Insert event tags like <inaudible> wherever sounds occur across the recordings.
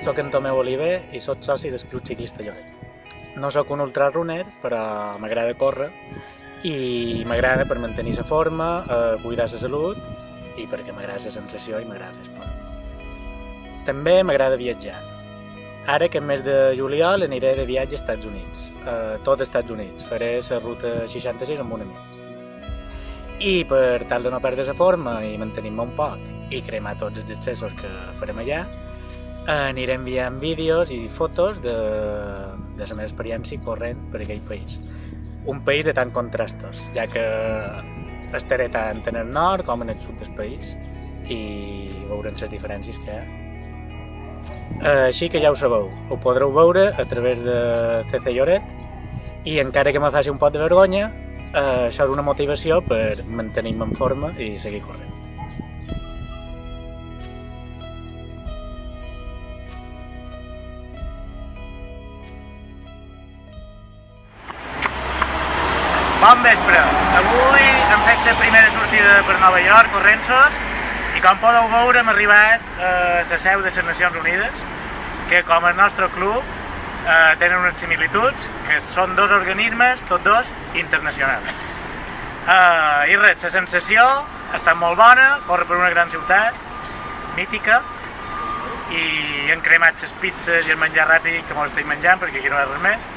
Soc en Tomeu Oliver i sóc soci del Club Ciclista Lloret. No sóc un ultrarunner, però m'agrada córrer i m'agrada per mantenir la forma, eh, cuidar la salut i perquè m'agrada la sensació i m'agrada fer esport. També m'agrada viatjar. Ara, aquest mes de juliol, aniré de viatge als Estats Units, a tot Estats Units. Faré la ruta 66 amb un amic. I per tal de no perdre la forma i mantenir-me un poc i cremar tots els excessos que farem allà, aniré enviant vídeos i fotos de, de la meva experiència corrent per aquell país. Un país de tant contrastos, ja que estaré tant en el nord com en el sud del país i veurem les diferències que hi ha. Així que ja ho sabeu, ho podreu veure a través de CC Lloret i encara que me faci un pot de vergonya, eh, això és una motivació per mantenir-me en forma i seguir corrent. Bon vespre! Avui hem fet la primera sortida per Nova York, corrent-sos, i com podeu veure hem arribat a la seu de les Nacions Unides, que com el nostre club eh, tenen unes similituds, que són dos organismes, tots dos, internacionals. Eh, I res, la sensació ha estat molt bona, córrer per una gran ciutat, mítica, i hem cremat les pizzas i el menjar ràpid que mos estem menjant, perquè aquí no hi ha res més,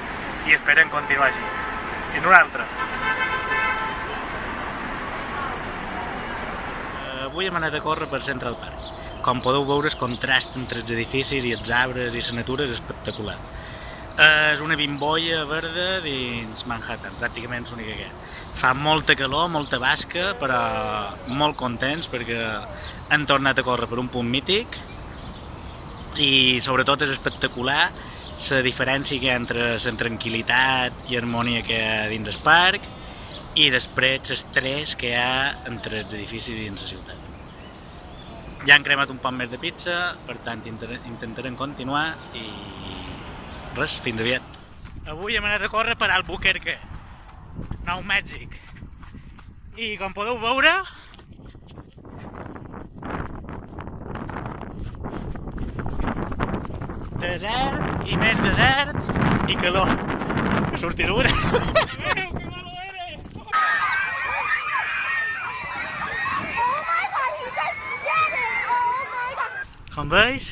i esperem continuar així. En una altra. Avui hem anat a córrer per Central Park. Com podeu veure, el contrast entre els edificis i els arbres i la natura és espectacular. És una bimbolla verda dins Manhattan, pràcticament l'única que hi ha. Fa molta calor, molta basca, però molt contents perquè han tornat a córrer per un punt mític i sobretot és espectacular la diferència que hi ha entre la tranquil·litat i harmonia que hi ha dins el parc i després l'estrès que hi ha entre els edificis dins la ciutat. Ja han cremat un poc més de pizza, per tant intentarem continuar i res, fins aviat. Avui hem anat a córrer per Albuquerque, Nou Mèxic. I com podeu veure, desert i més desert i calor. Que surti l'una. <laughs> Com veus,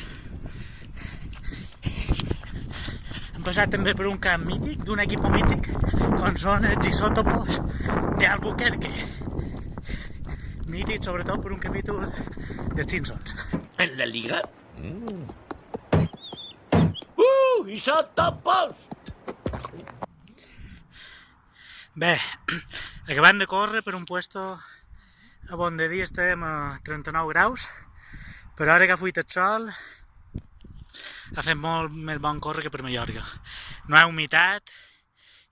hem passat també per un camp mític, d'un equip mític, com són els isòtopos d'Albuquerque. Mític, sobretot, per un capítol de Simpsons. En la liga. Mm. ¡Uh! ¡Isótopos! Bé, <clears throat> acabant de córrer per un puesto a on de dia estem a 39 graus, però ara que ha fuit el sol ha fet molt més bon córrer que per Mallorca. No hi ha humitat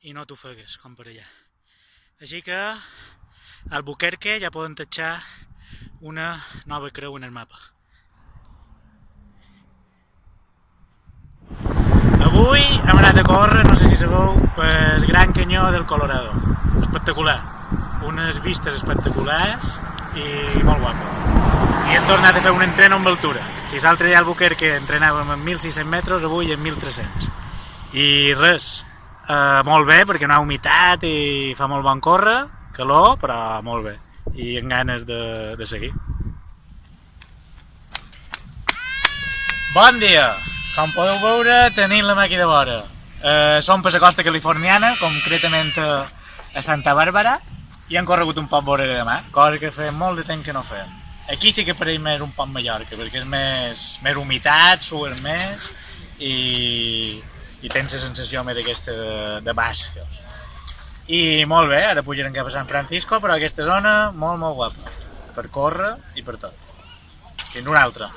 i no t'ofegues, com per allà. Així que al Buquerque ja poden tatxar una nova creu en el mapa. Avui hem anat a córrer, no sé si sabeu, pel Gran Canyó del Colorado. Espectacular. Unes vistes espectaculars i molt guapo. I hem tornat a fer un entreno amb altura. Si l'altre dia al Buquerque entrenàvem en 1.600 metres, avui en 1.300. I res, eh, molt bé perquè no ha humitat i fa molt bon córrer, calor, però molt bé. I amb ganes de, de seguir. Bon dia! Com podeu veure, tenim la màquina de vora. Eh, som per la costa californiana, concretament a, a Santa Bàrbara, i hem corregut un poc vora de demà, cosa que fa molt de temps que no fem. Aquí sí que pareix més un poc Mallorca, perquè és més, més humitat, sues més, i, i tens la sensació més aquesta de, de basca. I molt bé, ara pujarem cap a San Francisco, però aquesta zona molt, molt guapa, per córrer i per tot. Fins una altra.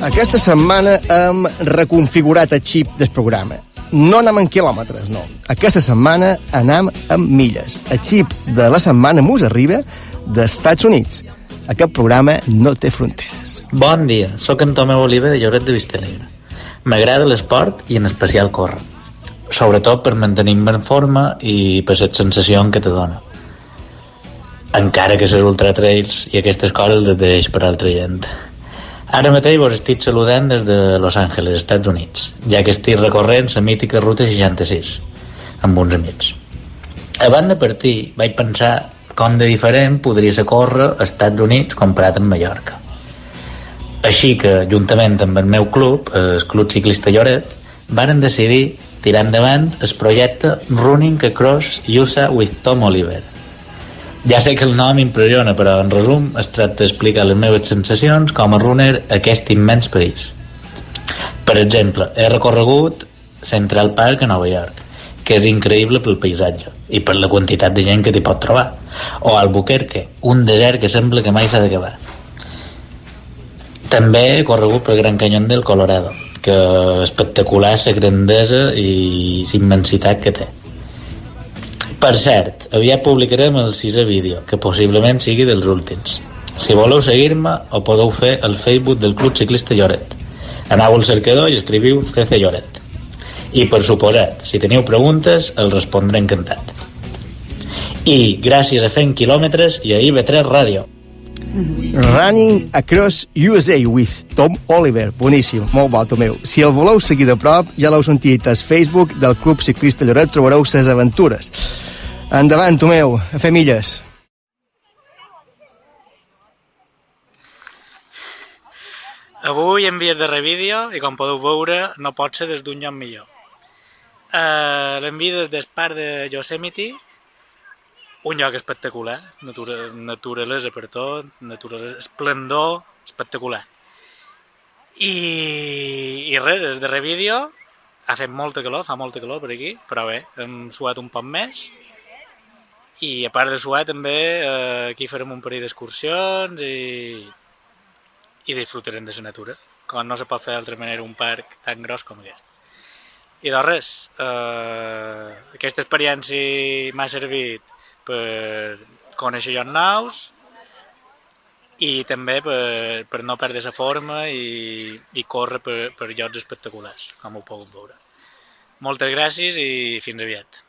Aquesta setmana hem reconfigurat el xip del programa. No anem en quilòmetres, no. Aquesta setmana anem en milles. El xip de la setmana mos arriba d'Estats Units. Aquest programa no té fronteres. Bon dia, sóc en Tomeu Oliva de Lloret de Vistalegre. M'agrada l'esport i en especial córrer. Sobretot per mantenir-me en forma i per la sensació que te dona. Encara que les ultratrails i aquestes coses les deix per altra gent. Ara mateix vos estic saludant des de Los Angeles, Estats Units, ja que estic recorrent la mítica Ruta 66 amb uns amics. Abans de partir, vaig pensar com de diferent podria ser córrer als Estats Units comparat amb Mallorca. Així que, juntament amb el meu club, el Club Ciclista Lloret, varen decidir tirar endavant el projecte Running Across USA with Tom Oliver, ja sé que el nom impressiona, però en resum es tracta d'explicar les meves sensacions com a runner a aquest immens país. Per exemple, he recorregut Central Park a Nova York, que és increïble pel paisatge i per la quantitat de gent que t'hi pot trobar. O Albuquerque, un desert que sembla que mai s'ha d'acabar. També he corregut pel Gran Canyon del Colorado, que espectacular la grandesa i la immensitat que té. Per cert, aviat publicarem el sisè vídeo, que possiblement sigui dels últims. Si voleu seguir-me, ho podeu fer al Facebook del Club Ciclista Lloret. Anau al cercador i escriviu CC Lloret. I, per suposat, si teniu preguntes, els respondré encantat. I gràcies a fent quilòmetres i a IB3 Ràdio. Running Across USA with Tom Oliver. Boníssim, molt bo, Tomeu. Si el voleu seguir de prop, ja l'heu sentit al Facebook del Club Ciclista Lloret, trobareu ses aventures. Endavant, Tomeu, a fer milles. Avui en vies de revídeo i com podeu veure no pot ser des d'un lloc millor. Uh, L'envia des del parc de Yosemite, un lloc espectacular, natura, naturalesa per tot, naturalesa, esplendor espectacular. I, i res, des de revídeo ha fet molta calor, fa molta calor per aquí, però bé, hem suat un poc més i a part de suar també eh, aquí farem un parell d'excursions i, i disfrutarem de la natura, com no se pot fer d'altra manera un parc tan gros com aquest. I doncs res, eh, aquesta experiència m'ha servit per conèixer llocs nous i també per, per no perdre la forma i, i córrer per, per llocs espectaculars, com ho puc veure. Moltes gràcies i fins aviat.